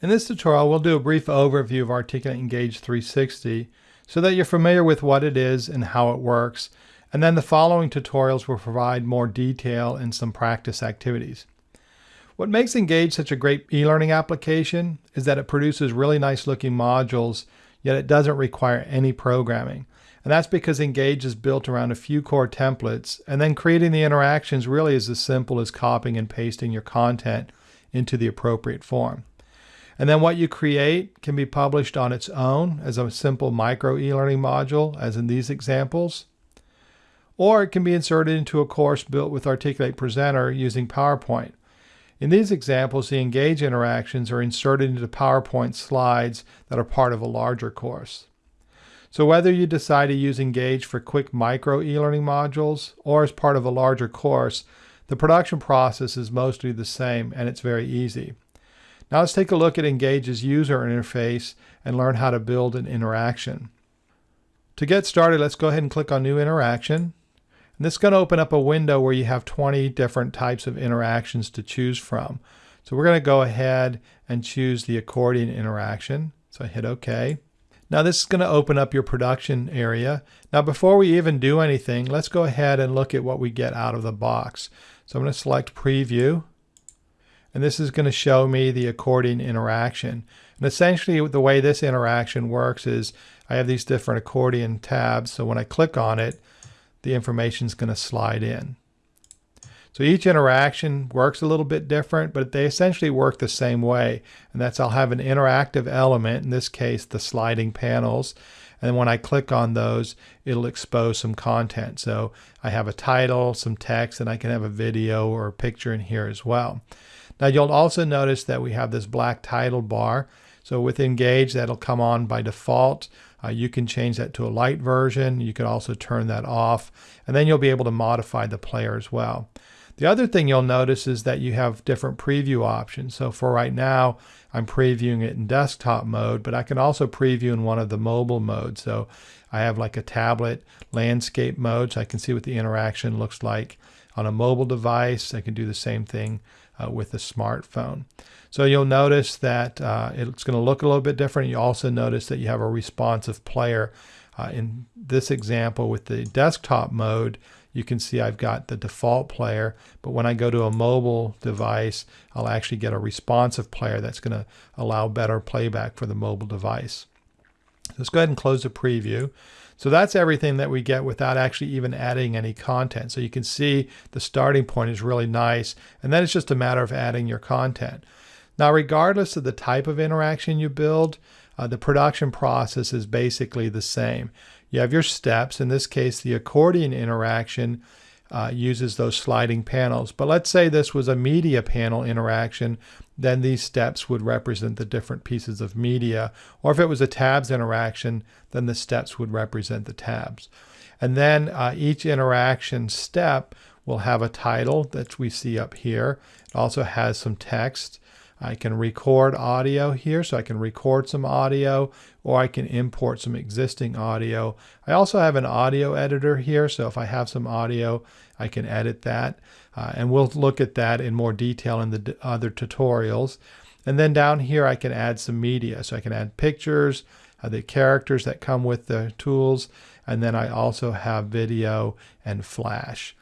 In this tutorial, we'll do a brief overview of Articulate Engage 360 so that you're familiar with what it is and how it works, and then the following tutorials will provide more detail and some practice activities. What makes Engage such a great e-learning application is that it produces really nice looking modules, yet it doesn't require any programming. And that's because Engage is built around a few core templates, and then creating the interactions really is as simple as copying and pasting your content into the appropriate form. And then what you create can be published on its own as a simple micro e-learning module, as in these examples. Or it can be inserted into a course built with Articulate Presenter using PowerPoint. In these examples, the Engage interactions are inserted into PowerPoint slides that are part of a larger course. So whether you decide to use Engage for quick micro e-learning modules or as part of a larger course, the production process is mostly the same and it's very easy. Now let's take a look at Engage's user interface and learn how to build an interaction. To get started, let's go ahead and click on New Interaction. And this is going to open up a window where you have 20 different types of interactions to choose from. So we're going to go ahead and choose the accordion interaction. So I hit OK. Now this is going to open up your production area. Now before we even do anything, let's go ahead and look at what we get out of the box. So I'm going to select Preview and this is going to show me the accordion interaction. And essentially the way this interaction works is I have these different accordion tabs, so when I click on it, the information is going to slide in. So each interaction works a little bit different, but they essentially work the same way. And that's I'll have an interactive element, in this case the sliding panels, and when I click on those, it'll expose some content. So I have a title, some text, and I can have a video or a picture in here as well. Now you'll also notice that we have this black title bar. So with Engage, that'll come on by default. Uh, you can change that to a light version. You can also turn that off, and then you'll be able to modify the player as well. The other thing you'll notice is that you have different preview options. So for right now, I'm previewing it in desktop mode, but I can also preview in one of the mobile modes. So I have like a tablet landscape mode, so I can see what the interaction looks like on a mobile device. I can do the same thing uh, with a smartphone. So you'll notice that uh, it's going to look a little bit different. You also notice that you have a responsive player. Uh, in this example with the desktop mode, you can see I've got the default player, but when I go to a mobile device, I'll actually get a responsive player that's going to allow better playback for the mobile device. Let's go ahead and close the preview. So that's everything that we get without actually even adding any content. So you can see the starting point is really nice. And then it's just a matter of adding your content. Now, regardless of the type of interaction you build, uh, the production process is basically the same. You have your steps. In this case, the accordion interaction uh, uses those sliding panels. But let's say this was a media panel interaction, then these steps would represent the different pieces of media. Or if it was a tabs interaction, then the steps would represent the tabs. And then uh, each interaction step will have a title that we see up here. It also has some text. I can record audio here, so I can record some audio, or I can import some existing audio. I also have an audio editor here, so if I have some audio, I can edit that. Uh, and we'll look at that in more detail in the other tutorials. And then down here, I can add some media. So I can add pictures, uh, the characters that come with the tools, and then I also have video and flash.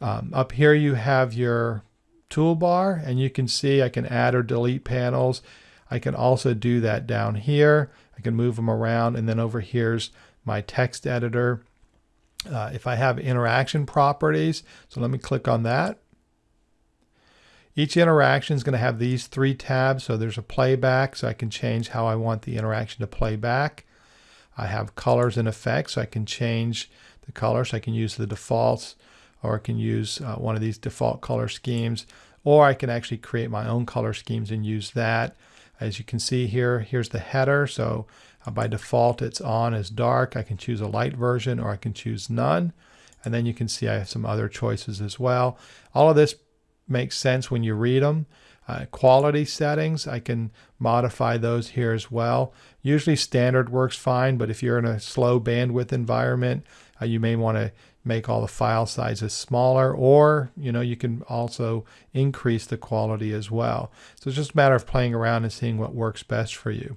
Um, up here you have your toolbar and you can see I can add or delete panels. I can also do that down here. I can move them around and then over here's my text editor. Uh, if I have interaction properties, so let me click on that. Each interaction is going to have these three tabs. So there's a playback, so I can change how I want the interaction to play back. I have colors and effects, so I can change the color, so I can use the defaults or I can use uh, one of these default color schemes, or I can actually create my own color schemes and use that. As you can see here, here's the header. So uh, by default, it's on as dark. I can choose a light version or I can choose none. And then you can see I have some other choices as well. All of this makes sense when you read them. Uh, quality settings, I can modify those here as well. Usually standard works fine, but if you're in a slow bandwidth environment, uh, you may want to make all the file sizes smaller or you know you can also increase the quality as well. So it's just a matter of playing around and seeing what works best for you.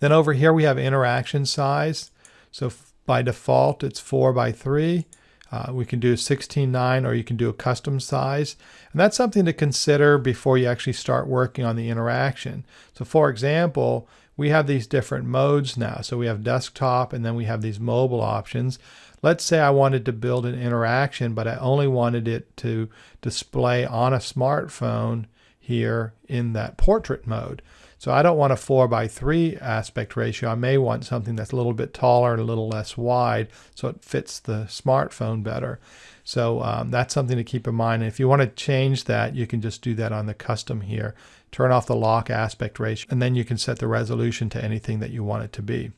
Then over here we have interaction size. So by default it's 4 by 3. Uh, we can do 16.9 or you can do a custom size. And that's something to consider before you actually start working on the interaction. So for example, we have these different modes now. So we have desktop and then we have these mobile options. Let's say I wanted to build an interaction, but I only wanted it to display on a smartphone here in that portrait mode. So I don't want a 4 by 3 aspect ratio. I may want something that's a little bit taller and a little less wide so it fits the smartphone better. So um, that's something to keep in mind. And if you want to change that, you can just do that on the custom here. Turn off the lock aspect ratio, and then you can set the resolution to anything that you want it to be.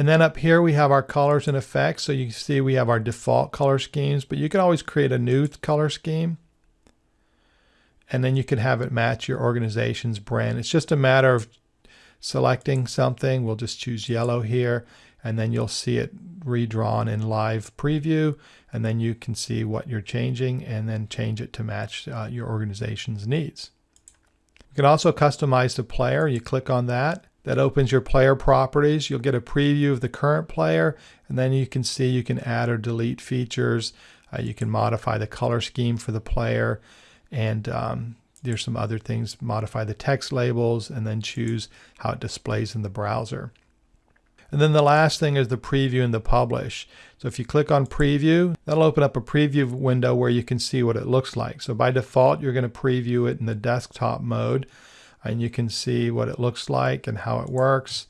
And then up here we have our colors and effects. So you can see we have our default color schemes, but you can always create a new color scheme and then you can have it match your organization's brand. It's just a matter of selecting something. We'll just choose yellow here, and then you'll see it redrawn in live preview, and then you can see what you're changing and then change it to match uh, your organization's needs. You can also customize the player. You click on that. That opens your player properties. You'll get a preview of the current player, and then you can see you can add or delete features. Uh, you can modify the color scheme for the player and um, there's some other things. Modify the text labels and then choose how it displays in the browser. And then the last thing is the preview and the publish. So if you click on preview that'll open up a preview window where you can see what it looks like. So by default you're going to preview it in the desktop mode and you can see what it looks like and how it works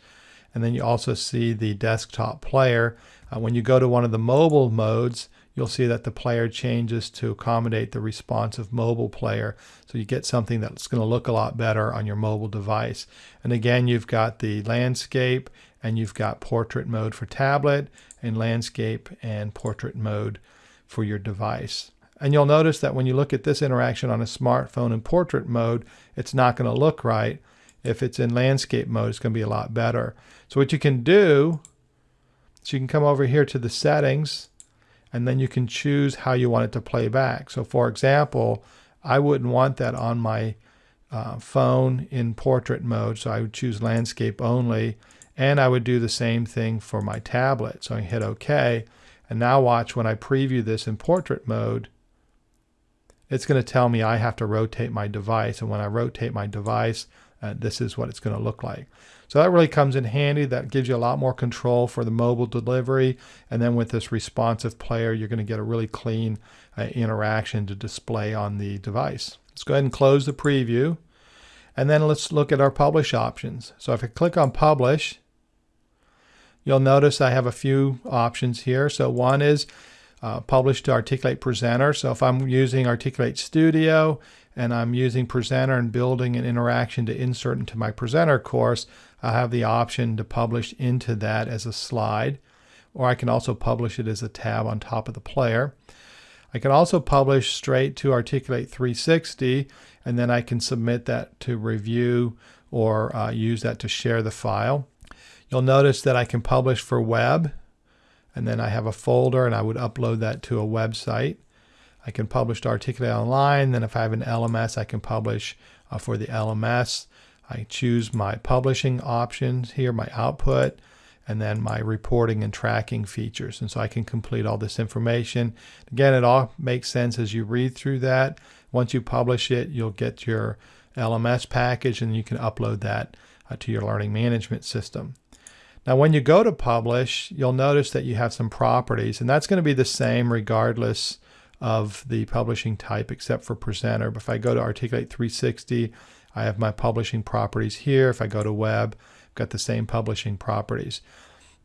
and then you also see the desktop player uh, when you go to one of the mobile modes you'll see that the player changes to accommodate the responsive mobile player. So you get something that's going to look a lot better on your mobile device. And again, you've got the landscape and you've got portrait mode for tablet and landscape and portrait mode for your device. And you'll notice that when you look at this interaction on a smartphone in portrait mode, it's not going to look right. If it's in landscape mode, it's going to be a lot better. So what you can do is you can come over here to the settings and then you can choose how you want it to play back. So for example, I wouldn't want that on my uh, phone in portrait mode, so I would choose landscape only, and I would do the same thing for my tablet. So I hit OK, and now watch when I preview this in portrait mode, it's going to tell me I have to rotate my device, and when I rotate my device, uh, this is what it's going to look like. So that really comes in handy. That gives you a lot more control for the mobile delivery. And then with this responsive player, you're going to get a really clean uh, interaction to display on the device. Let's go ahead and close the preview. And then let's look at our publish options. So if I click on publish, you'll notice I have a few options here. So one is uh, publish to Articulate Presenter. So if I'm using Articulate Studio and I'm using Presenter and building an interaction to insert into my Presenter course, I have the option to publish into that as a slide, or I can also publish it as a tab on top of the player. I can also publish straight to Articulate 360, and then I can submit that to review or uh, use that to share the file. You'll notice that I can publish for web, and then I have a folder and I would upload that to a website. I can publish to Articulate Online. Then if I have an LMS, I can publish uh, for the LMS. I choose my publishing options here, my output, and then my reporting and tracking features. And so I can complete all this information. Again, it all makes sense as you read through that. Once you publish it, you'll get your LMS package and you can upload that uh, to your learning management system. Now, when you go to publish, you'll notice that you have some properties, and that's going to be the same regardless of the publishing type except for presenter. But if I go to Articulate 360, I have my publishing properties here. If I go to web, I've got the same publishing properties.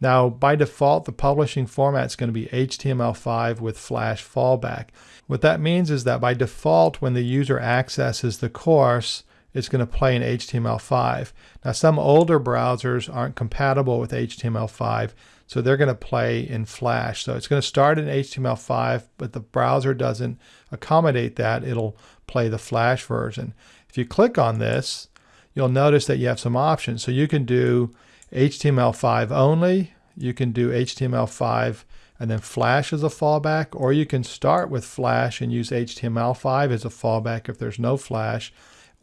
Now, by default, the publishing format is going to be HTML5 with Flash fallback. What that means is that by default, when the user accesses the course, it's going to play in HTML5. Now, some older browsers aren't compatible with HTML5, So they're going to play in Flash. So it's going to start in HTML5, but the browser doesn't accommodate that. It'll play the Flash version. If you click on this, you'll notice that you have some options. So you can do HTML5 only, you can do HTML5 and then Flash as a fallback, or you can start with Flash and use HTML5 as a fallback if there's no Flash,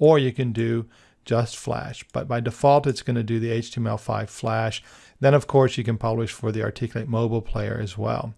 or you can do just Flash. But by default, it's going to do the HTML5 Flash. Then, of course, you can publish for the Articulate mobile player as well.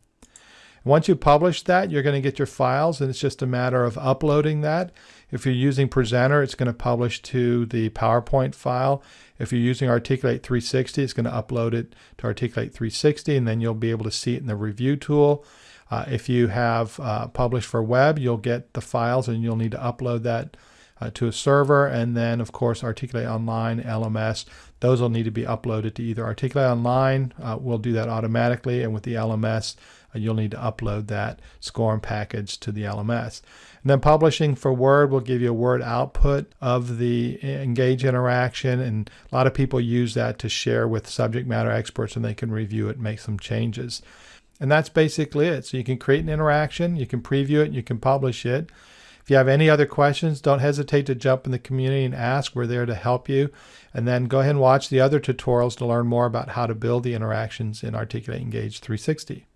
Once you publish that, you're going to get your files, and it's just a matter of uploading that. If you're using Presenter, it's going to publish to the PowerPoint file. If you're using Articulate 360, it's going to upload it to Articulate 360, and then you'll be able to see it in the review tool. Uh, if you have uh, published for web, you'll get the files, and you'll need to upload that uh, to a server. And then, of course, Articulate Online, LMS, those will need to be uploaded to either Articulate Online, uh, will do that automatically, and with the LMS, uh, you'll need to upload that SCORM package to the LMS. And then publishing for Word will give you a Word output of the Engage interaction, and a lot of people use that to share with subject matter experts and they can review it and make some changes. And that's basically it. So you can create an interaction, you can preview it, you can publish it. If you have any other questions, don't hesitate to jump in the community and ask. We're there to help you. And then go ahead and watch the other tutorials to learn more about how to build the interactions in Articulate Engage 360.